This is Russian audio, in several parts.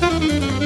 Música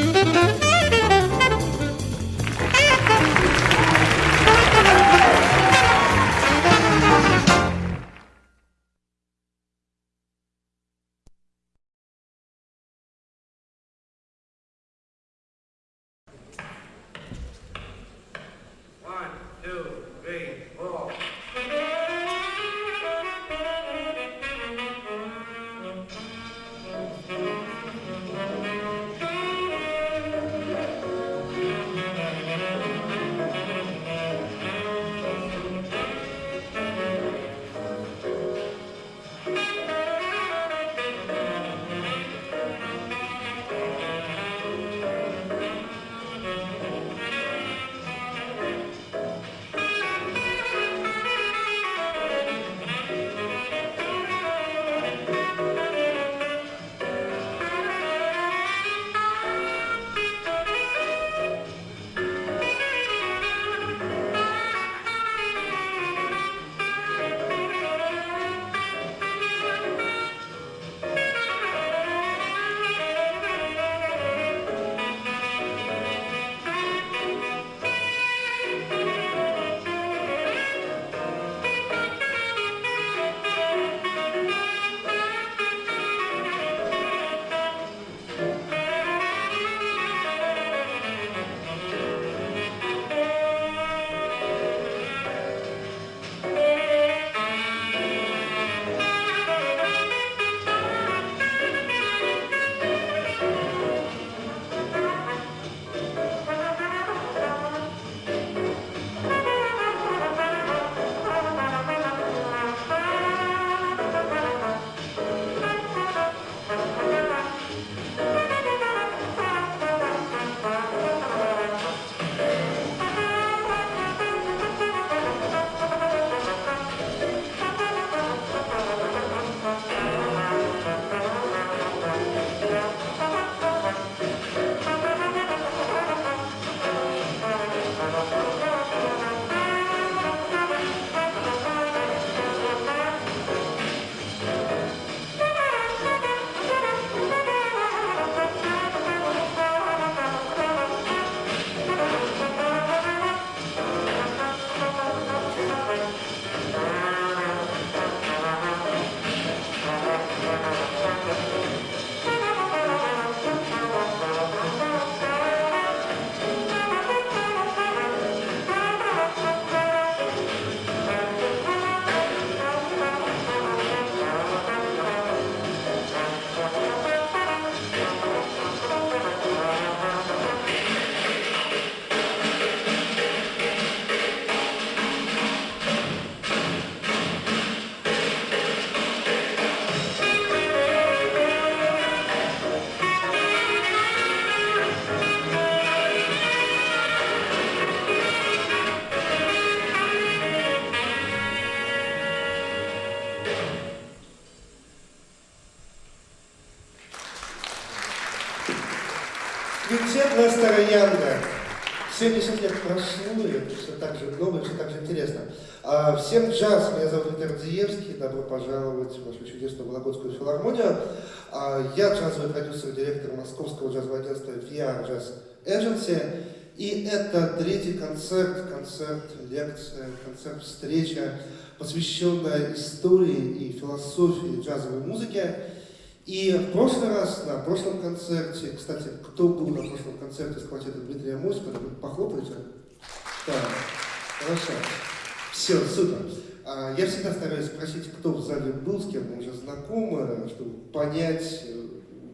Квинтетная Староянга. 70 лет прошло, и это все так же много, все так же интересно. А, всем джаз, меня зовут Виктор Дзиевский, добро пожаловать в нашу чудесную Вологодскую филармонию. А, я джазовый продюсер, директор московского джазового агентства VR Jazz Agency. И это третий концерт, концерт, лекция, концерт, встреча, посвященная истории и философии джазовой музыки. И в прошлый раз, на прошлом концерте, кстати, кто был на прошлом концерте с квартета Дмитрия Моськова, похлопайте. Да, хорошо. Все, супер. А, я всегда стараюсь спросить, кто в зале был, с кем мы уже знакомы, чтобы понять,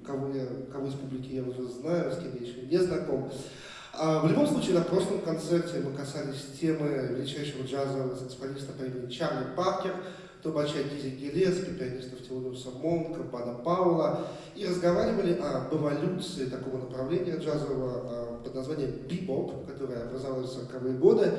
кого, я, кого из публики я уже знаю, с кем я еще не знаком. А, в любом случае, на прошлом концерте мы касались темы величайшего джазового саксофониста по имени Чарли Паркер, трубача Дизи Гелески, пианистов Теодоса Монка, Бада Паула, и разговаривали об эволюции такого направления джазового а, под названием бибоп, которое образовалось в 40-е годы.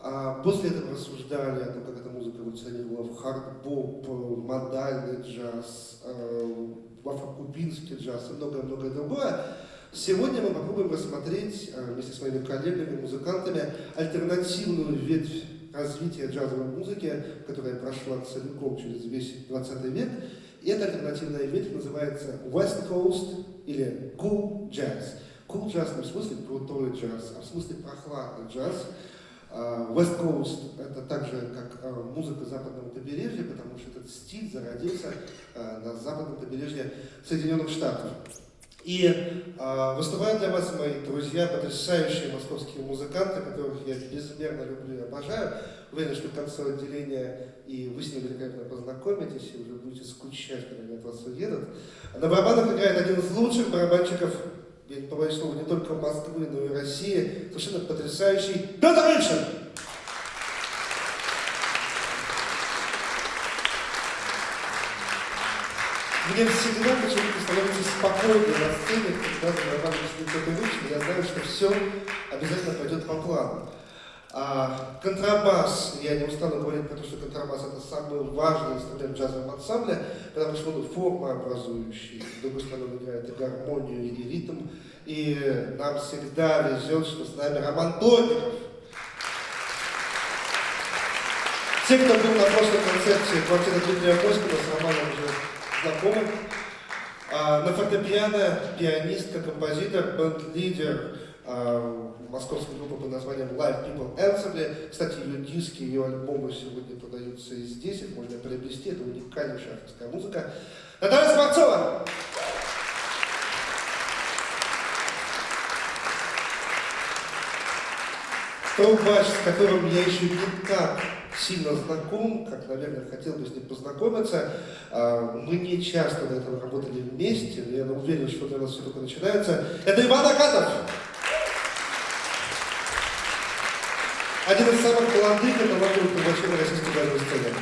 А, после этого рассуждали о том, как эта музыка эволюционировала в хард-боп, модальный джаз, а, в афрокубинский джаз и многое-многое другое. Сегодня мы попробуем рассмотреть вместе с моими коллегами, музыкантами, альтернативную ветвь развития джазовой музыки, которая прошла целиком через весь 20 век. И эта альтернативная ветвь называется West Coast или Cool Jazz. Cool Jazz не в смысле крутой джаз, а в смысле прохладный джаз. А, West Coast это также как а, музыка западного побережья, потому что этот стиль зародился а, на западном побережье Соединенных Штатов. И э, выступают для вас мои друзья, потрясающие московские музыканты, которых я безмерно люблю и обожаю. Уверен, что к концу отделения и вы с ними великолепно познакомитесь, и уже будете скучать, когда они от вас уедут. На барабанах играет один из лучших барабанщиков, я не побоюсь слова, не только Москвы, но и России, совершенно потрясающий Петр Ильшин! Мне всегда почему-то становится спокойно на сцене, когда зарабатываешь кто-то выше, я знаю, что все обязательно пойдет по плану. А, контрабас, я не устану говорить про то, что контрабас это самый важный инструмент в джазовом ансамбле, потому что он формообразующий, с другой стороны он играет и гармонию, и ритм, и нам всегда везет, что с нами Роман Плотников. Те, кто был на прошлой концерте квартиры Дмитрия Москова, с Романом уже знакомым. А, на фортепиано пианистка, композитор, бенд-лидер а, московской группы под названием Live People Answer. Кстати, ее диски, ее альбомы сегодня продаются и здесь, их можно приобрести, это уникальнейшая авторская музыка. Наталья Скворцова! Трубач, с которым я еще не так сильно знаком, как, наверное, хотел бы с ним познакомиться. А, мы не часто до этого работали вместе, но я уверен, что для нас все только начинается. Это Иван Акатов! Один из самых молодых и талантливых трубачей на российской джазовой сцене.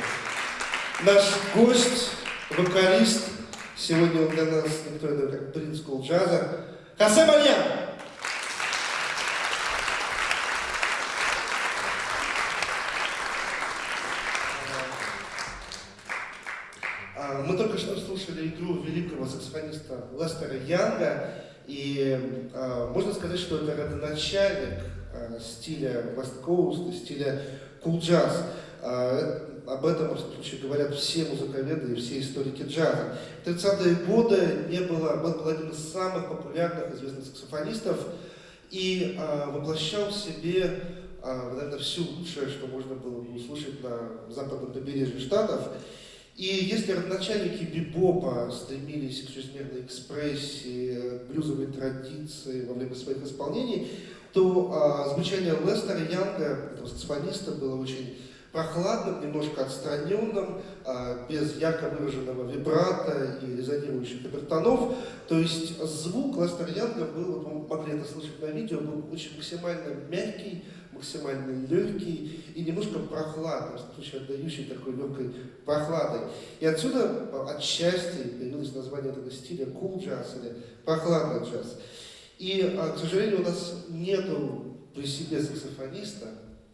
Наш гость, вокалист, сегодня он для нас никто иной, как принц джаза, Хосе Мальян! Мы только что слушали игру великого саксофониста Лестера Янга, и э, можно сказать, что это родоначальник э, стиля West Coast, стиля cool jazz. Э, об этом, в случае, говорят все музыковеды и все историки джаза. В 30-е годы не было, он был один из самых популярных известных саксофонистов и э, воплощал в себе наверное, все лучшее, что можно было услышать на западном побережье Штатов. И если родоначальники бибопа стремились к чрезмерной экспрессии, блюзовой традиции во время своих исполнений, то а, звучание Лестера Янга, этого саксофониста, было очень прохладным, немножко отстраненным, а, без ярко выраженного вибрата и резонирующих обертонов. То есть звук Лестера Янга был, вы могли это слышать на видео, был очень максимально мягкий, максимально легкий и немножко прохладный, в случае отдающий такой легкой прохладой. И отсюда отчасти появилось название этого стиля cool джаз или прохладный джаз. И, а, к сожалению, у нас нету при себе саксофониста,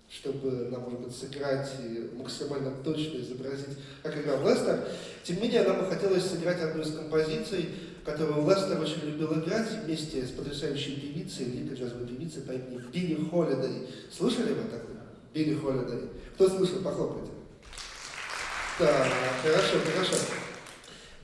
чтобы нам, может быть, сыграть и максимально точно изобразить, как играл Лестер. Тем не менее, нам бы хотелось сыграть одну из композиций, которую Лестер очень любил играть вместе с потрясающей певицей, великой джазовой певицей по имени Билли Холидей. Слышали вы такое? Билли Холидей. Кто слышал, похлопайте. Так, хорошо, хорошо.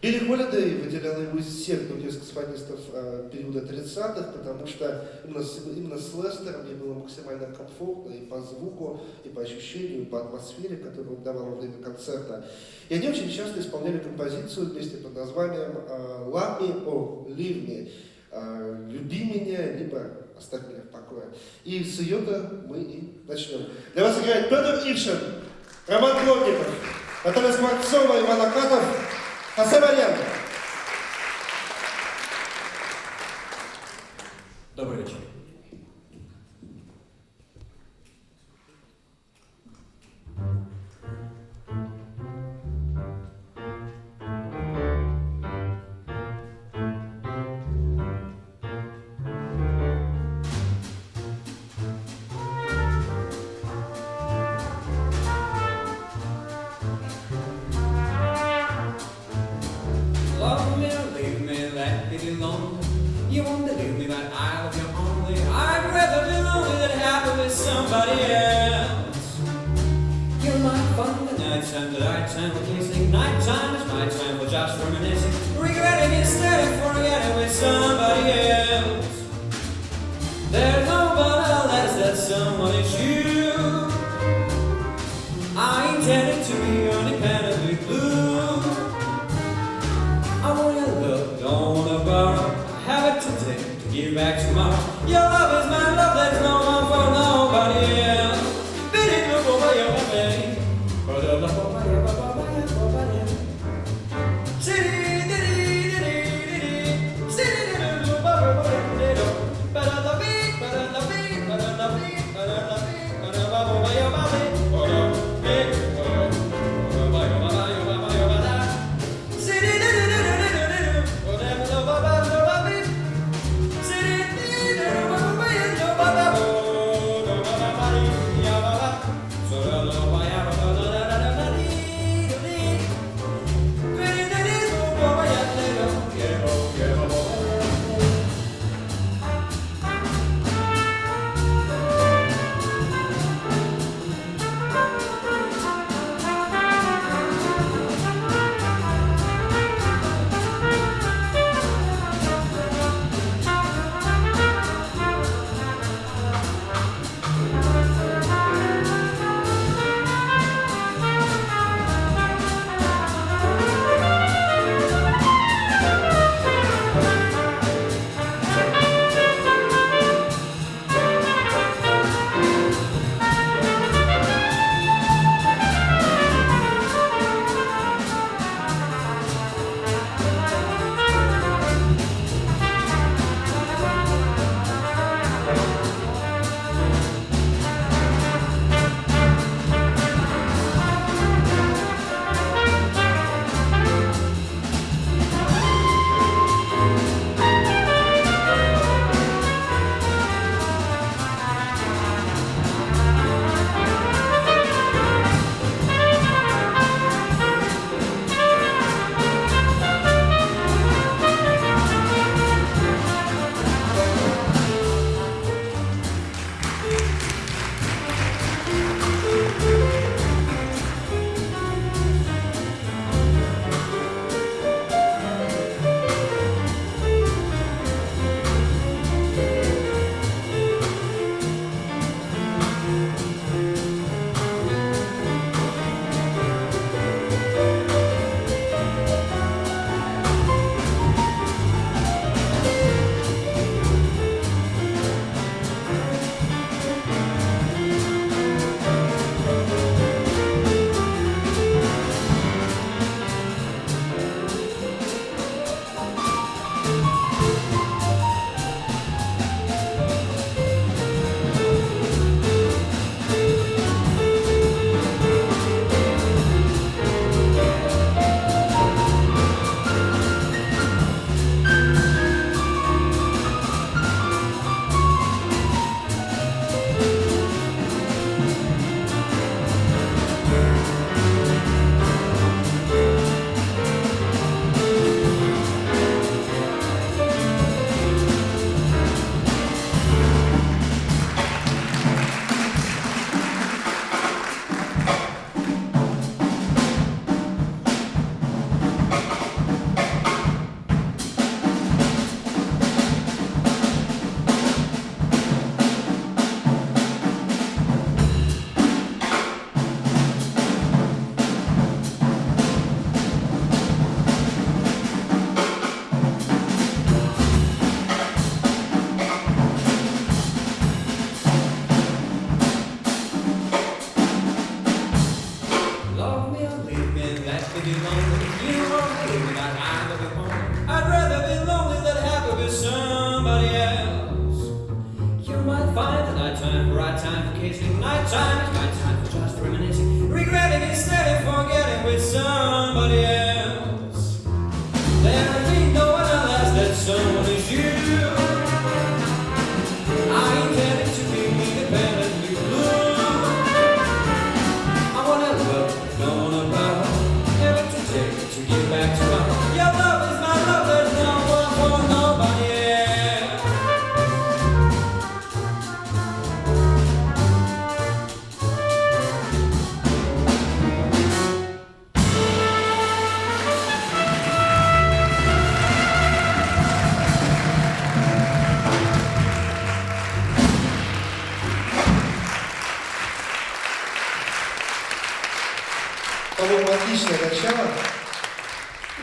Билли Холидей выделял его из всех других саксофонистов э, периода 30-х, потому что именно с, именно с Лестером мне было максимально комфортно и по звуку, и по ощущению, и по атмосфере, которую он давал во время концерта. И они очень часто исполняли композицию вместе под названием э, «Love me or leave me», э, «Люби меня», либо «Оставь меня в покое». И с ее-то мы и начнем. Для вас играет Петр Ившин, Роман Плотников, Наталья Скворцова, Иван Акатов, Асабарян. Добрый вечер.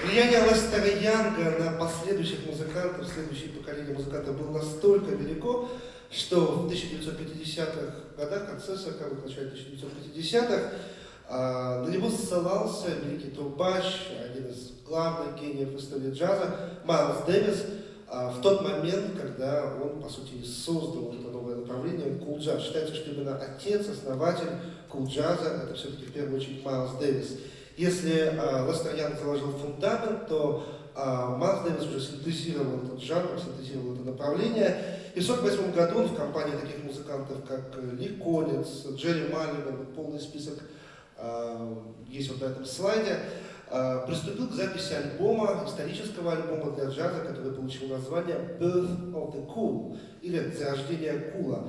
Влияние Лестера Янга на последующих музыкантов, следующее поколение музыкантов было настолько велико, что в 1950-х годах, конце 40-х, начале 1950-х, а, на него ссылался великий трубач, один из главных гениев истории джаза, Майлз Дэвис, а, в тот момент, когда он, по сути, создал это новое направление, кул джаз. Считается, что именно отец, основатель кул джаза, это все-таки в первую очередь Майлз Дэвис. Если э, Лестер Янг заложил фундамент, то э, Майлз Дэвис уже синтезировал этот жанр, синтезировал это направление. И в 1948 году он в компании таких музыкантов, как Ли Коллинз, Джерри Малливан, полный список э, есть вот на этом слайде, э, приступил к записи альбома, исторического альбома для джаза, который получил название Birth of the Cool, или «Зарождение Кула».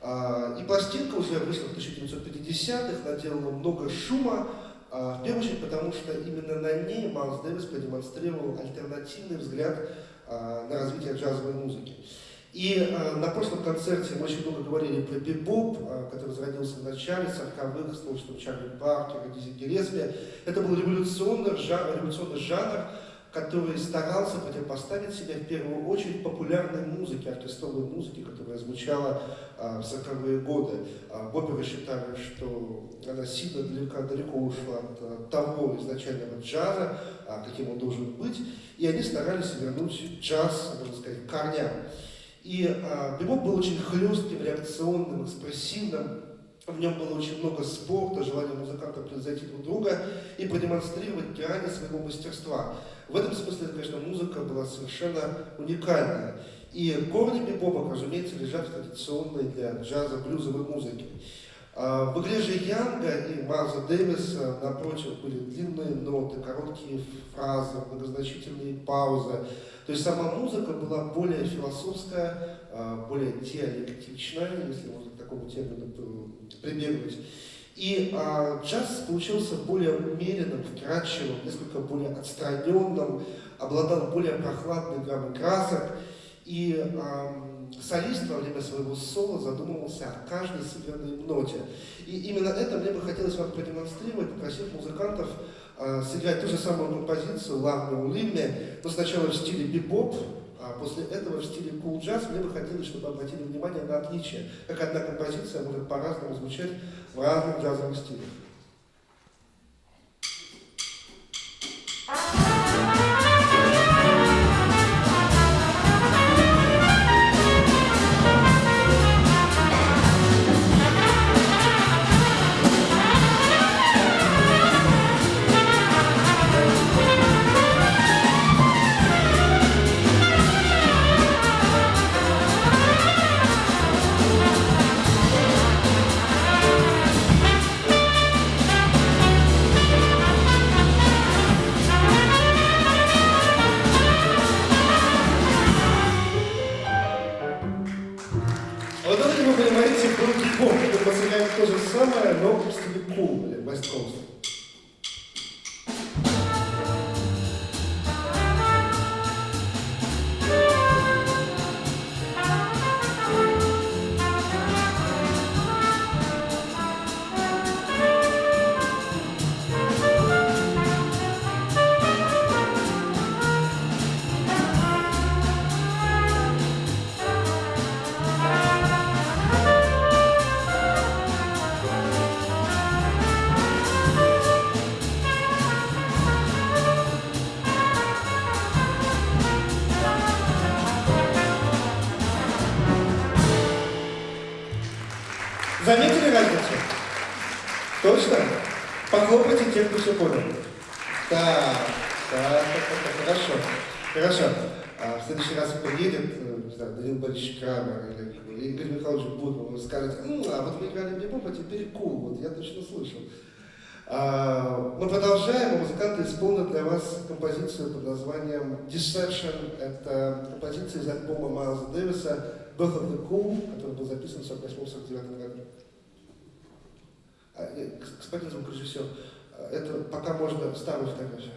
Э, и пластинка уже вышла в 1950-х, наделала много шума, а, в первую очередь потому, что именно на ней Майлз Дэвис продемонстрировал альтернативный взгляд а, на развитие джазовой музыки. И а, на прошлом концерте мы очень много говорили про бибоп, который зародился в начале 40-х с творчеством Чарли Паркера, Дизи Гелеспи. Это был революционный жанр, революционный жанр который старался противопоставить себя в первую очередь популярной музыке, оркестровой музыке, которая звучала а, в 40-е годы. А, Бопперы считали, что она сильно далеко, далеко ушла от а, того изначального джаза, а, каким он должен быть, и они старались вернуть джаз, можно сказать, к корням. И а, бибоп был очень хлестким, реакционным, экспрессивным, в нем было очень много спорта, желания музыканта превзойти друг друга и продемонстрировать грани своего мастерства. В этом смысле, конечно, музыка была совершенно уникальная. И корни бибопа, разумеется, лежат в традиционной для джаза блюзовой музыке. А, в игре же Янга и Майлза Дэвиса, напротив, были длинные ноты, короткие фразы, многозначительные паузы. То есть сама музыка была более философская, а, более диалектичная, если можно к такому термину прибегнуть. И а, джаз получился более умеренным, вкрадчивым, несколько более отстраненным, обладал более прохладной гаммой красок. И а, солист во время своего соло задумывался о каждой сыгранной ноте. И именно это мне бы хотелось вам продемонстрировать, попросив музыкантов а, сыграть ту же самую композицию «Ламме улимме», но сначала в стиле бибоп, а после этого в стиле cool jazz мне бы хотелось, чтобы обратили внимание на отличие, как одна композиция может по-разному звучать в разных джазовых стилях. Похлопайте те, кто все понял. Так, так, так, так, хорошо. Хорошо. А в следующий раз приедет, э, не знаю, Данил Борисович Крамер или Игорь Михайлович Будман, вы скажете, ну, а вот мы играли бибоп, а теперь кул, вот я точно слышал. А, мы продолжаем, а музыканты исполнят для вас композицию под названием Deception. Это композиция из альбома Майлза Дэвиса Birth of the Cool, который был записан в 1948-1949 году. А, господин звукорежиссер, это пока можно старую фотографию.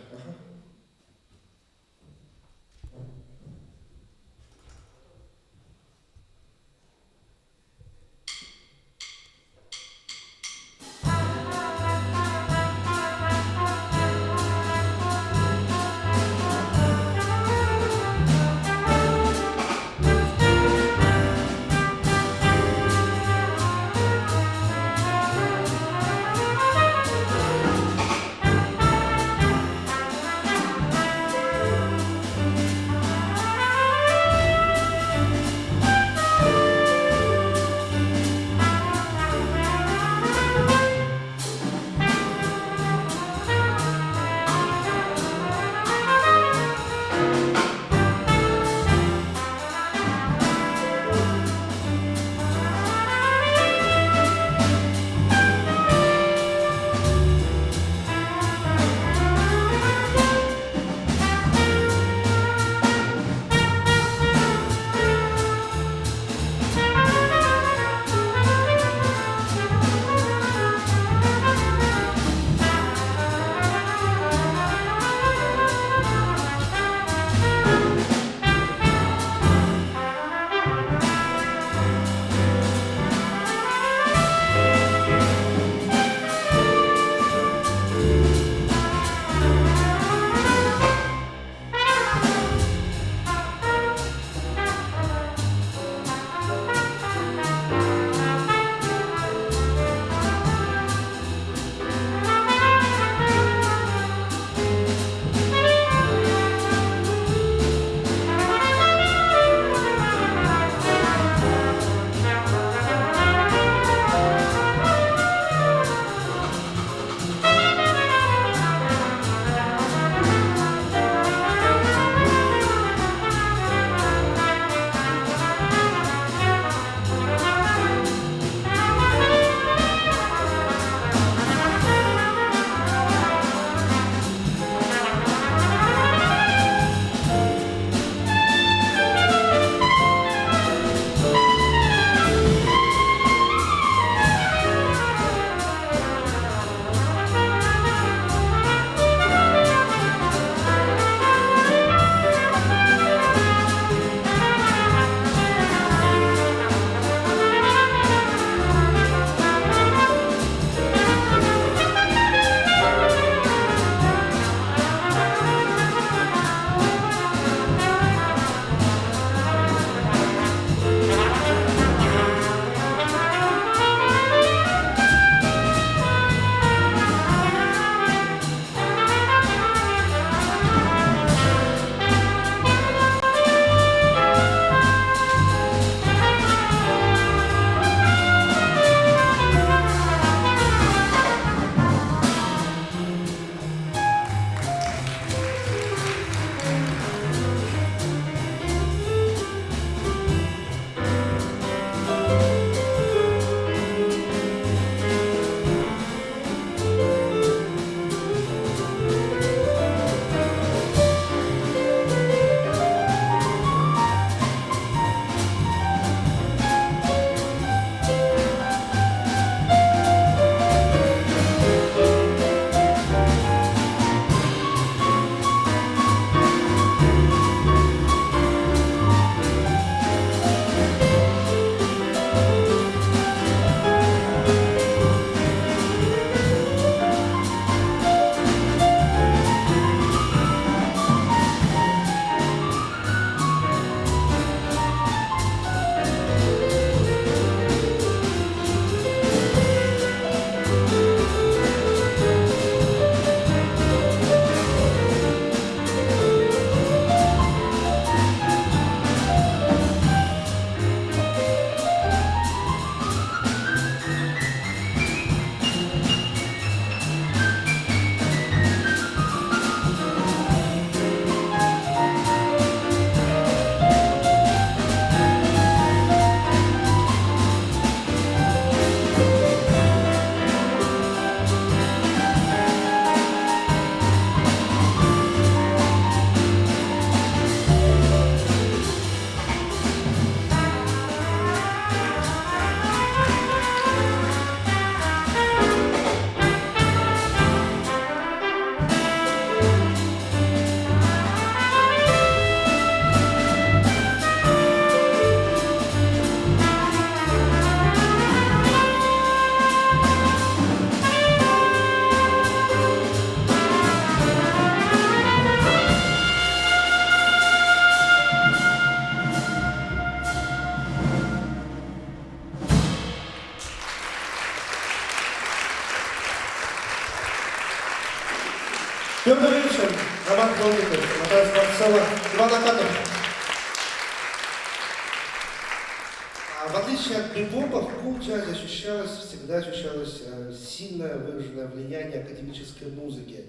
Влияние академической музыки.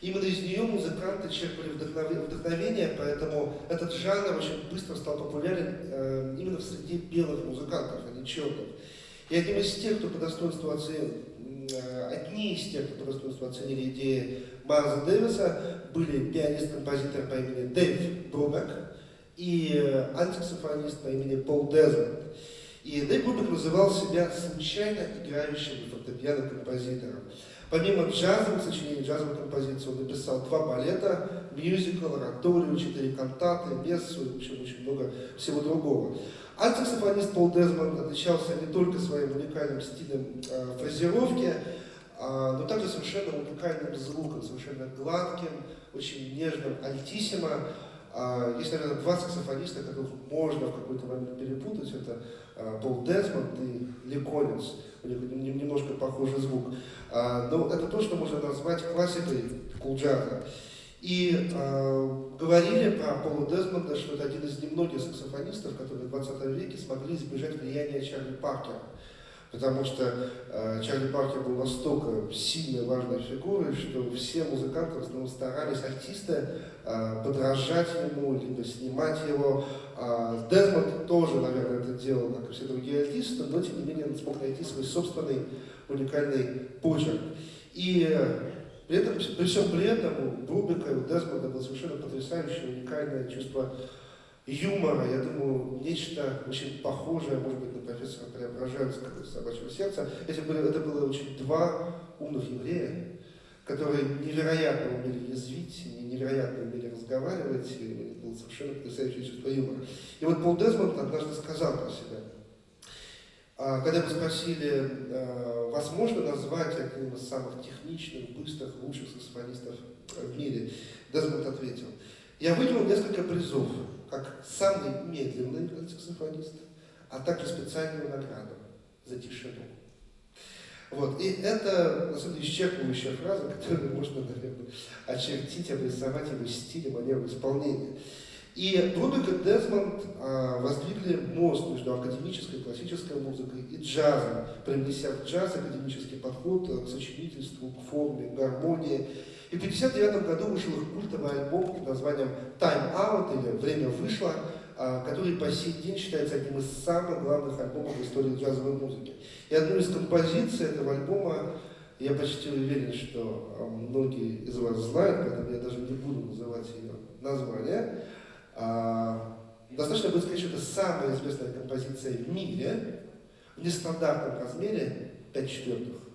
Именно из нее музыканты черпали вдохновение, поэтому этот жанр очень быстро стал популярен э, именно в среде белых музыкантов, а не черных. И одним из тех, кто по достоинству оценил, э, одни из тех, кто по достоинству оценили идеи Майлза Дэвиса, были пианист-композитор по имени Дэйв Брубек и э, антисаксофонист по имени Пол Дезмонд. И Дэйв Брубек называл себя случайно играющим на фортепиано композитором. Помимо джазовых сочинений, джазовых композиций, он написал два балета, мюзикл, ораторию, четыре кантаты, мессу и в общем, очень много всего другого. Альтсаксофонист Пол Дезмонд отличался не только своим уникальным стилем э, фразировки, э, но также совершенно уникальным звуком, совершенно гладким, очень нежным альтиссимо. Э, есть, наверное, два саксофониста, которых можно в какой-то момент перепутать. Это э, Пол Дезмонд и Ли Коллинз. У них немножко похожий звук. Э, но это то, что можно назвать классикой кулджаза. И э, говорили про Пола Дезмонда, что это один из немногих саксофонистов, которые в 20 веке смогли избежать влияния Чарли Паркера. Потому что э, Чарли Паркер был настолько сильной, важной фигурой, что все музыканты в основном старались, артисты, э, подражать ему, либо снимать его. Э, Дезмонд тоже, наверное, это делал, как и все другие артисты, но тем не менее он смог найти свой собственный уникальный почерк. И при, этом, при всем при этом у Брубика и у Дезмонда было совершенно потрясающее, уникальное чувство юмора. Я думаю, нечто очень похожее, может быть, на профессора Преображенского из «Собачьего сердца». Эти были, это было очень два умных еврея, которые невероятно умели язвить, невероятно умели разговаривать, и было совершенно потрясающее чувство юмора. И вот Пол Дезмонд однажды сказал про себя, а, когда вы спросили, а, вас можно назвать одним из самых техничных, быстрых, лучших саксофонистов в мире, Дезмонд ответил, я выиграл несколько призов, как самый медленный саксофонист, а также специальную награду за тишину. Вот. И это, на самом деле, исчерпывающая фраза, которую можно, наверное, очертить, обрисовать его стиль манеру исполнения. И Брубик и Дезмонд а, воздвигли мост между академической классической музыкой и джазом, привнеся в джаз академический подход к сочинительству, к форме, к гармонии. И в 1959 году вышел их культовый альбом под названием «Time Out» или «Время вышло», а, который по сей день считается одним из самых главных альбомов в истории джазовой музыки. И одну из композиций этого альбома я почти уверен, что а, многие из вас знают, поэтому я даже не буду называть ее название. А, достаточно будет сказать, что это самая известная композиция в мире в нестандартном размере 5 четвертых.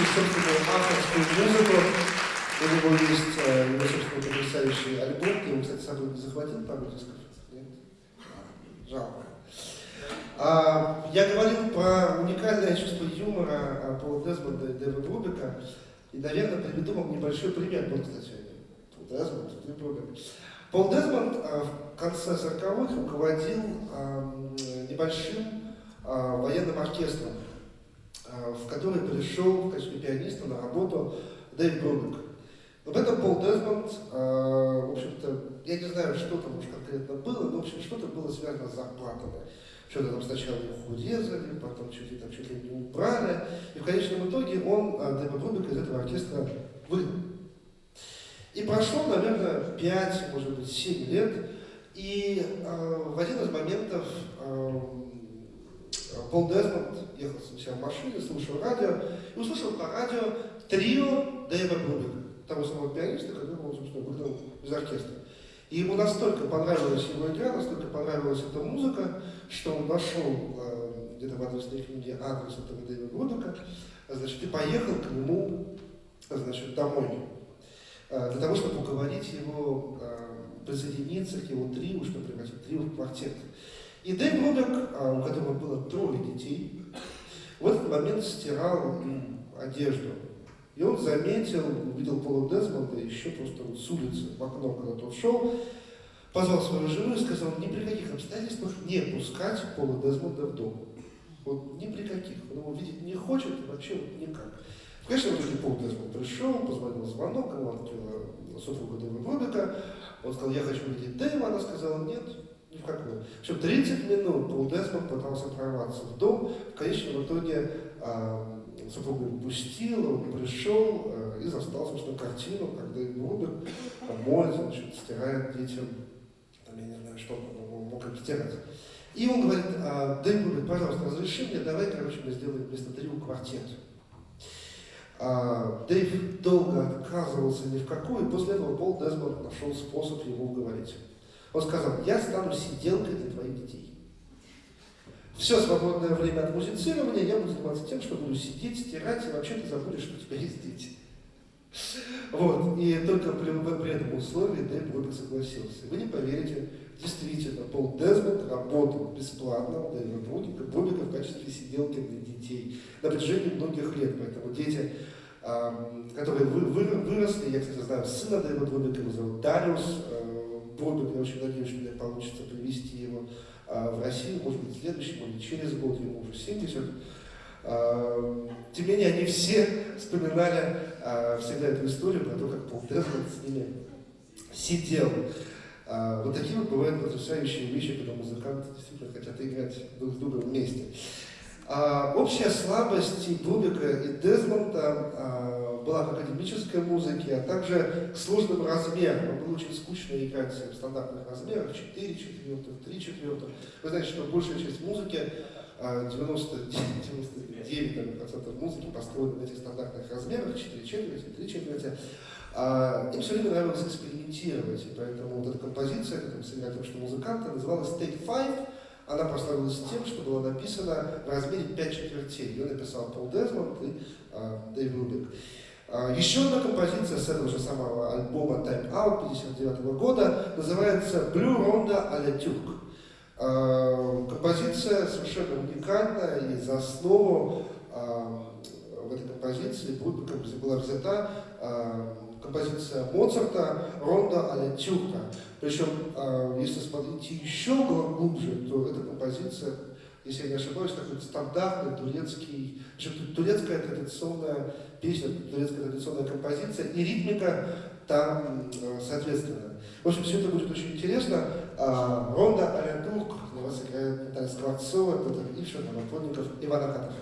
Пишущий собственную авторскую музыку. У него есть э, его собственный потрясающий альбом. Ты его, кстати, с собой захватил пару дисков? Нет? Жалко. А, я говорил про уникальное чувство юмора а, Пола Дезмонда и Дэва Брубика. И, наверное, приведу вам небольшой пример. Вот, кстати, Пол Дезмонд и Брубик. Пол Дезмонд а, в конце 40-х руководил а, небольшим а, военным оркестром, в который пришел в качестве пианиста на работу Дэйв Брубик. Вот это Пол Дезмонд, а, в общем-то, я не знаю, что там уж конкретно было, но, в общем, что-то было связано с зарплатами. Что-то там сначала их урезали, потом чуть ли, там, чуть ли не убрали. И в конечном итоге он, а, Дэйва Брубика, из этого оркестра выгнал. И прошло, наверное, 5, может быть, 7 лет, и э, в один из моментов э, Пол Дезмонд ехал себя в машине, слушал радио, и услышал по радио трио Дэйва Брубика, того самого пианиста, которого он, собственно, выгнал из оркестра. И ему настолько понравилась его игра, настолько понравилась эта музыка, что он нашел э, где-то в адресной книге адрес этого Дэйва Брубика, значит, и поехал к нему, значит, домой э, для того, чтобы уговорить его э, присоединиться к его трио, чтобы превратить трио в квартет. И Дэйв Брубик, э, у которого было трое детей, в этот момент стирал одежду. И он заметил, увидел Пола Дезмонда еще просто вот с улицы, в окно, когда тот шел, позвал свою жену и сказал, ни при каких обстоятельствах не пускать Пола Дезмонда в дом. Вот ни при каких. Он его видеть не хочет, вообще вот никак. В конечном итоге Пол Дезмонд пришел, позвонил звонок, ему открыла супруга Дэйва Брубика. Он сказал, я хочу видеть Дэйва. Она сказала, нет, ни в общем, 30 минут Пол Дезмонд пытался прорваться в дом. В конечном итоге а, супруга его пустила, он пришел а, и застал, собственно, картину, как Дэйв Брубик моет, значит, стирает детям, там, я не знаю, что он мог им стирать. И он говорит, а, Дэйв Брубик, пожалуйста, разреши мне, давай, короче, мы сделаем вместо трио квартет. А, Дэйв долго отказывался ни в какую, и после этого Пол Дезмонд нашел способ его уговорить. Он сказал, я стану сиделкой для твоих детей. Все свободное время от музицирования я буду заниматься тем, что буду сидеть, стирать, и вообще ты забудешь, что у тебя есть дети. Вот, и только при, при этом условии Дэйв Брубик согласился. Вы не поверите, действительно, Пол Дезмонд работал бесплатно у Дэйва Брубика в качестве сиделки для детей на протяжении многих лет. Поэтому дети, которые вы, вы, выросли, я, кстати, знаю сына Дэйва Брубика, его зовут Дариус надеюсь, что мне получится привести его э, в Россию, может быть, в следующем или через год, ему уже 70. Э, тем не менее, они все вспоминали э, всегда эту историю про то, как Пол Дезмонд с ними сидел. А, вот такие вот бывают потрясающие вещи, когда музыканты действительно хотят играть друг с другом вместе. А, общая слабость и Брубика, и Дезмонда а, была к академической музыке, а также к сложным размерам. Было очень скучно играть в стандартных размерах, 4 четвертых, 3 четвертых. Вы знаете, что большая часть музыки, 99% музыки построена на этих стандартных размерах, 4 четверти, 3 четверти. А, им все время нравилось экспериментировать, и поэтому вот эта композиция, которую сыграли только что музыканты, называлась Take Five. Она прославилась тем, что была написана в размере 5 четвертей. Ее написал Пол Дезмонд и а, Дэйв Рубик. А, еще одна композиция с этого же самого альбома Time Out 59 года называется Blue Ronda à la Turk. А, композиция совершенно уникальная, и за основу а, в этой композиции была взята композиция Моцарта «Ронда а Тюрка». Причем, если смотреть еще глубже, то эта композиция, если я не ошибаюсь, такой стандартный турецкий, турецкая традиционная песня, турецкая традиционная композиция, и ритмика там э, соответственно. В общем, все это будет очень интересно. А, «Ронда а Турк» для вас играет Наталья Скворцова, Петр Ившин, Новоплотников, Иван Акатов.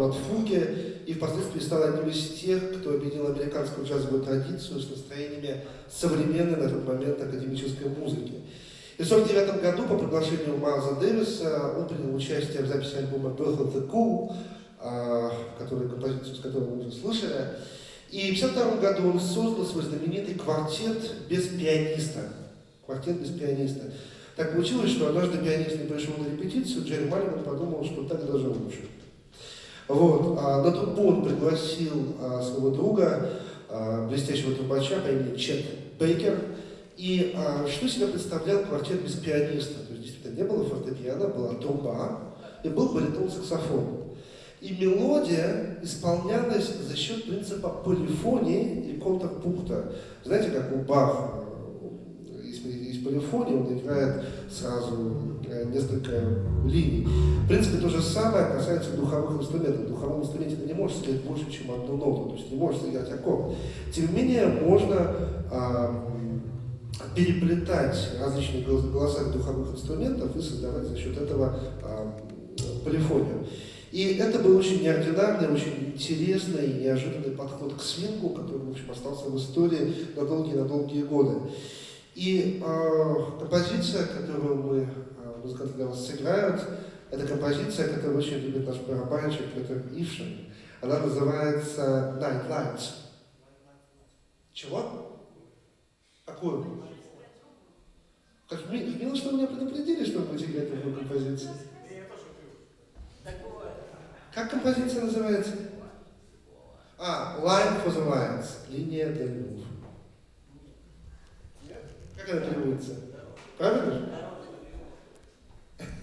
От фуги и впоследствии стал одним из тех, кто объединил американскую джазовую традицию с настроениями современной на тот момент академической музыки. И в 1949 году по приглашению Майлза Дэвиса он принял участие в записи альбома Birth of the Cool, а, который, композицию с которой мы уже слышали. И в 1952 году он создал свой знаменитый квартет без пианиста. Квартет без пианиста. Так получилось, что однажды пианист не пришел на репетицию, Джерри Маллиган подумал, что так даже лучше. Вот. А на трубу он пригласил а, своего друга, а, блестящего трубача по имени Чет Бейкер. И а, что себя представлял квартет без пианиста? То есть действительно не было фортепиано, была труба и был баритон саксофон. И мелодия исполнялась за счет принципа полифонии и контрпункта. Знаете, как у Баха из, из полифонии он играет сразу э, несколько линий. В принципе, то же самое касается духовых инструментов. В духовом инструменте ты не можешь сыграть больше, чем одну ноту, то есть не можешь сыграть аккорд. Тем не менее, можно а, переплетать различные голоса духовых инструментов и создавать за счет этого а, полифонию. И это был очень неординарный, очень интересный и неожиданный подход к свингу, который, в общем, остался в истории на долгие-на долгие годы. И э, композиция, которую мы, музыканты для вас сыграют, это композиция, которую очень любит наш барабанщик Петр Ившин. Она называется Night Lights. Чего? Какую? Как мило, что вы меня предупредили, что вы будете играть такую композицию. Как композиция называется? А, Line for the Lions. Линия для львов. Как она переводится? Правильно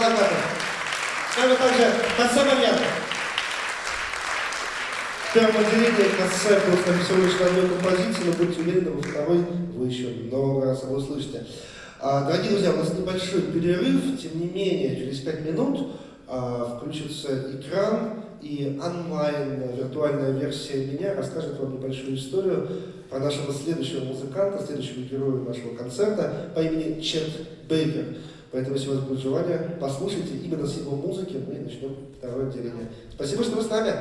Агатов. С нами также Хасамарьян. В первом отделении Хассе просто написал лишь одной композиции, но будьте уверены, во второй вы еще много раз его услышите. А, дорогие друзья, у нас небольшой перерыв, тем не менее, через пять минут а, включится экран, и онлайн виртуальная версия меня расскажет вам небольшую историю про нашего следующего музыканта, следующего героя нашего концерта по имени Чет Бейкер. Поэтому, если у вас будет желание, послушайте именно с его музыки, ну мы начнем второе отделение. Спасибо, что вы с нами.